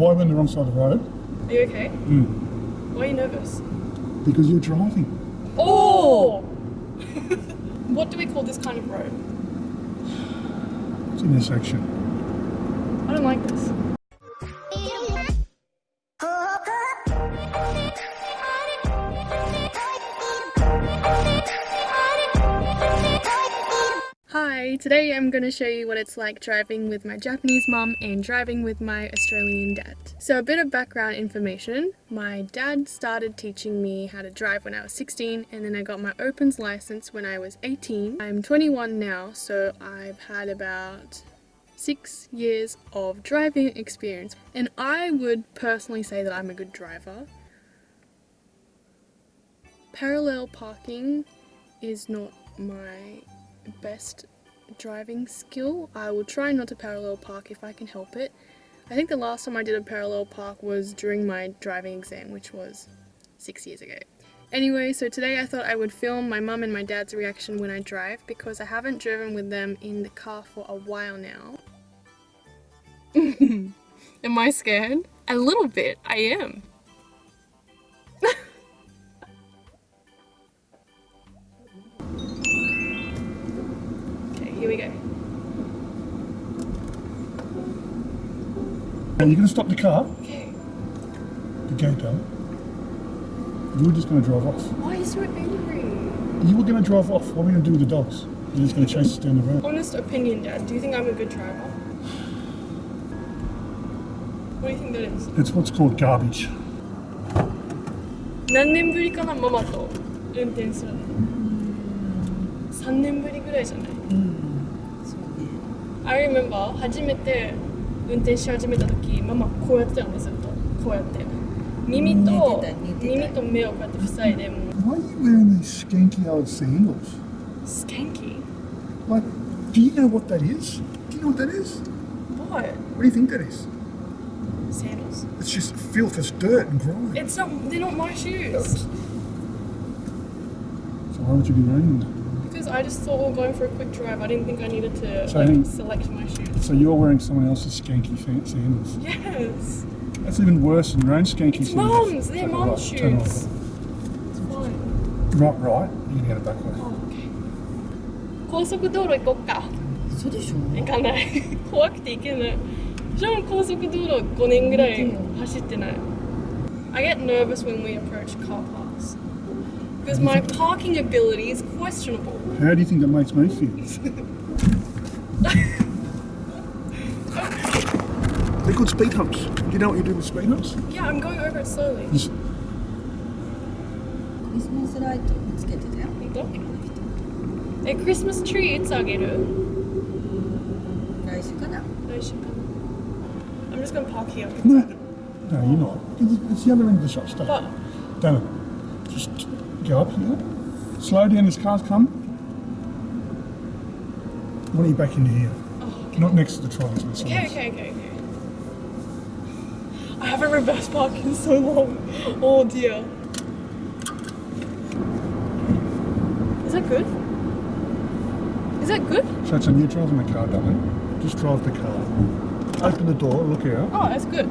why we're on the wrong side of the road? Are you okay? Mm. Why are you nervous? Because you're driving. Oh! what do we call this kind of road? It's intersection. I don't like this. Today I'm going to show you what it's like driving with my Japanese mom and driving with my Australian dad. So a bit of background information. My dad started teaching me how to drive when I was 16 and then I got my opens license when I was 18. I'm 21 now so I've had about six years of driving experience and I would personally say that I'm a good driver. Parallel parking is not my best driving skill. I will try not to parallel park if I can help it. I think the last time I did a parallel park was during my driving exam, which was six years ago. Anyway, so today I thought I would film my mum and my dad's reaction when I drive because I haven't driven with them in the car for a while now. am I scared? A little bit, I am. Are you going to stop the car? Okay. The gate down. You were just going to drive off. Why are you so angry? You were going to drive off. What are we going to do with the dogs? You're just going to chase us down the road. Honest opinion, Dad. Do you think I'm a good driver? What do you think that is? It's what's called garbage. 何年ぶりかなママと運転するの3年ぶりぐらいじゃない I remember 初めて 運転し始めた時ママこうやってたのねずっとこうやって耳と耳と目をこうやって塞いでもう Why are you wearing these skanky old sandals? スカンキー Like, do you know what that is? Do you know what that is? What? What do you think that is? Sandals. It's just filth, it's dirt and grime. It's not, they're not my shoes. So why would you be wearing them? Because I just thought we were going for a quick drive. I didn't think I needed to So I like, think- select my shoes. So you're wearing someone else's skanky fa- sandals. Yes. That's even worse than your own skanky It's sandals. mom's. They're Turn it mom's right, turn it shoes. It's fine. Right, right. You're going to get it back way. Oh, okay. 高速道路行こっか。そうでしょ行かない。怖くて行けない。じゃあ高速道路5年ぐらい走ってない。I get nervous when we approach car parks. because my parking ability is questionable. How do you think that makes me feel? They're called speed humps. Do you know what you do with speed humps? Yeah, I'm going over it slowly. This means that I don't get it out. Don't. A Christmas tree in Sageru. I'm just going to park here. No, no you're not. It's, the other end of the shop, Stella. But... Down. Just go up here. Slow down. This car's come. Why don't you back into here? oh, okay. Not next to the trolleys. Okay, okay, okay, okay. I haven't reverse parked in so long. Oh dear. Is that good? Is that good? So it's a new driving the car, darling. Just drive the car. Open the door. Look out. Oh, that's good.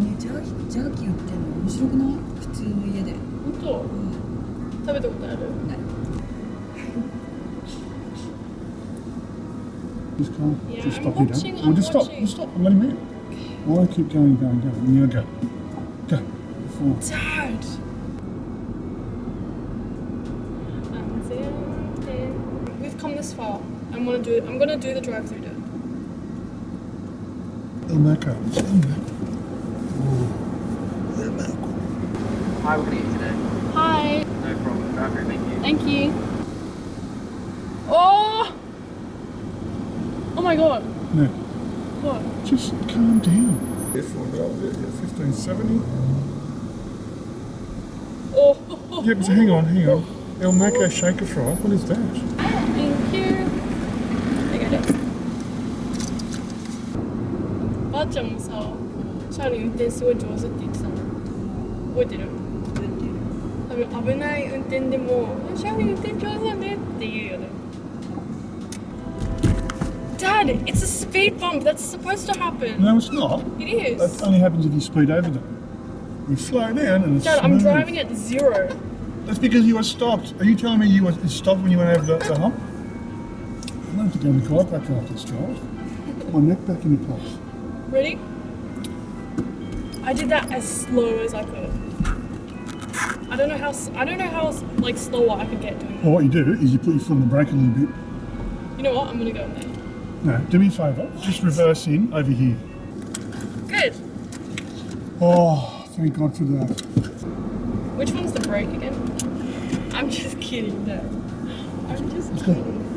ねジャーキージャーキー売ってんの面白くない普通の家で本当食べたことあるない Just come. Yeah, just I'm stop here, watching, darling. I'm Well, just stop. watching. Just stop and let him out. Why keep going, going, going? You go. Go. Four. Dad! We've come this far. I'm gonna do I'm gonna do the drive through Dad. El Maco. Hi, we're going to you today. Hi. No problem. Okay, thank you. Thank you. Oh! Oh my god. No. What? Just calm down. This one, that was 1570. Oh! Yep, so hang on, hang on. El Maco shaker Fry. what is that? Thank you. I got it. Jackson. Watch yourself. 車輪運転すごい上手って言ってたの覚えてる多分危ない運転でも「車輪運転上手だね」って言うよね Dad, it's a speed bump that's supposed to happen. No, it's not. It is. That only happens if you speed over them. You slow down and it's Dad, smooth. I'm driving at zero. That's because you were stopped. Are you telling me you were stopped when you went over the, the hump? I'm going to go to the back after this, drive. Put My neck back in the place. Ready? I did that as slow as I could. I don't know how I don't know how like slower I could get doing that. Well, what you do is you put your foot on the brake a little bit. You know what? I'm gonna go in there. No, do me a favour. Just reverse in over here. Good. Oh, thank God for that. Which one's the brake again? I'm just kidding. No. I'm just kidding.